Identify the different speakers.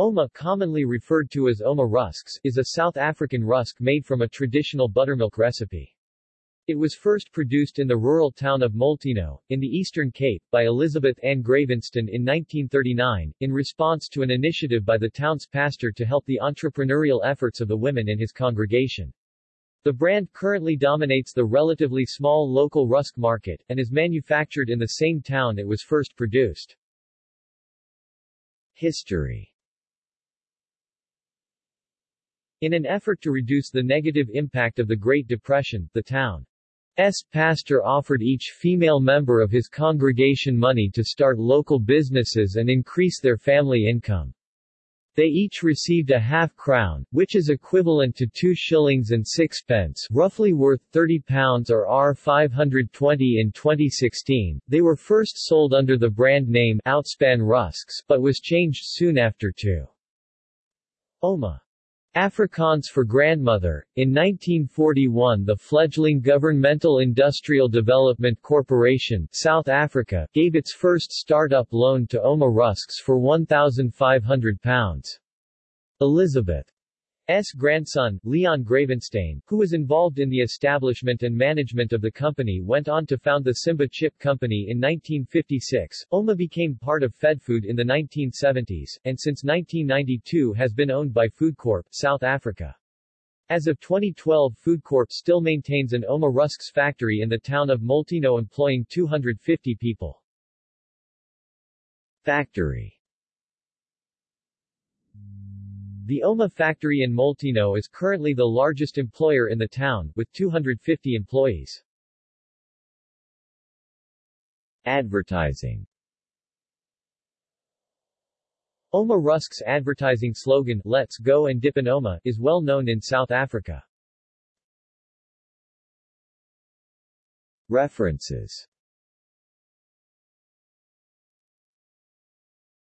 Speaker 1: Ouma, commonly referred to as Ouma rusks, is a South African rusk made from a traditional buttermilk recipe. It was first produced in the rural town of Molteno, in the Eastern Cape, by Elizabeth Ann Greyvensteyn in 1939, in response to an initiative by the town's pastor to help the entrepreneurial efforts of the women in his congregation. The brand currently dominates the relatively small local rusk market, and is manufactured in the same town it was first produced. History In an effort to reduce the negative impact of the Great Depression, the town's pastor offered each female member of his congregation money to start local businesses and increase their family income. They each received a half crown, which is equivalent to 2 shillings and sixpence, roughly worth £30 or R 520 in 2016. They were first sold under the brand name Outspan Rusks, but was changed soon after to Ouma. Afrikaans for grandmother. In 1941 the fledgling Governmental Industrial Development Corporation South Africa gave its first start-up loan to Ouma Rusks for £1,500. Elizabeth S. grandson, Leon Greyvensteyn, who was involved in the establishment and management of the company went on to found the Simba Chip Company in 1956. OUMA became part of FedFood in the 1970s, and since 1992 has been owned by FoodCorp, South Africa. As of 2012 FoodCorp still maintains an OUMA Rusks factory in the town of Molteno employing 250 people. Factory the OUMA factory in Molteno is currently the largest employer in the town, with 250 employees. Advertising Ouma Rusk's advertising slogan, Let's Go and Dip in Ouma, is well known in South Africa. References